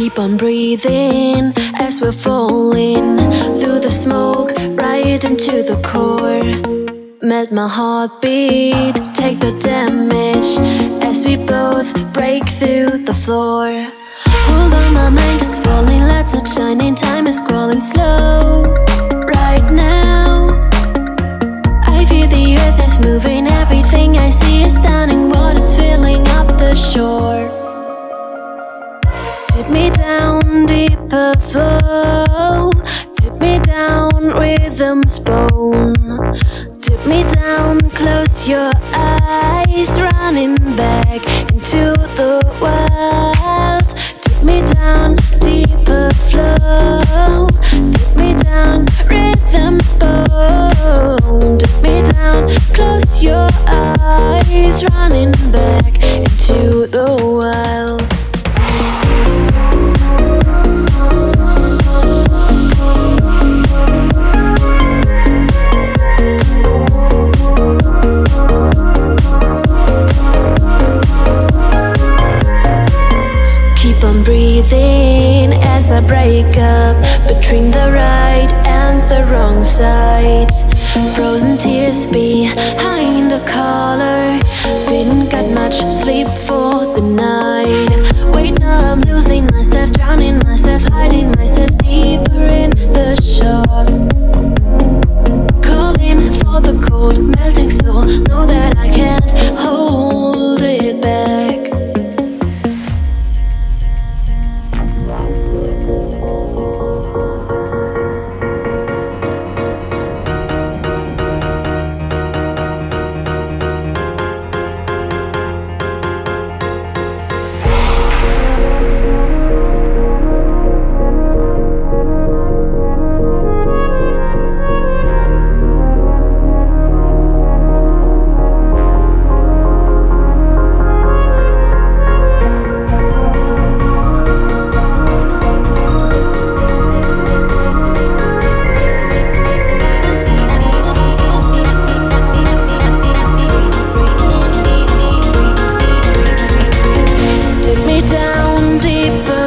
Keep on breathing as we're falling through the smoke right into the core. Melt my heartbeat, take the damage as we both break through the floor. Hold on, my mind is falling, lights are shining, time is crawling slow. Right now, I feel the earth is moving, everything I see is stunning, water's filling up the shore. Me down, deeper flow. Dip me down, rhythm's bone. Dip me down, close your eyes, running back into the. Keep on breathing as I break up between the right and the wrong sides. Frozen tears behind the collar. Didn't get much sleep for down deeper.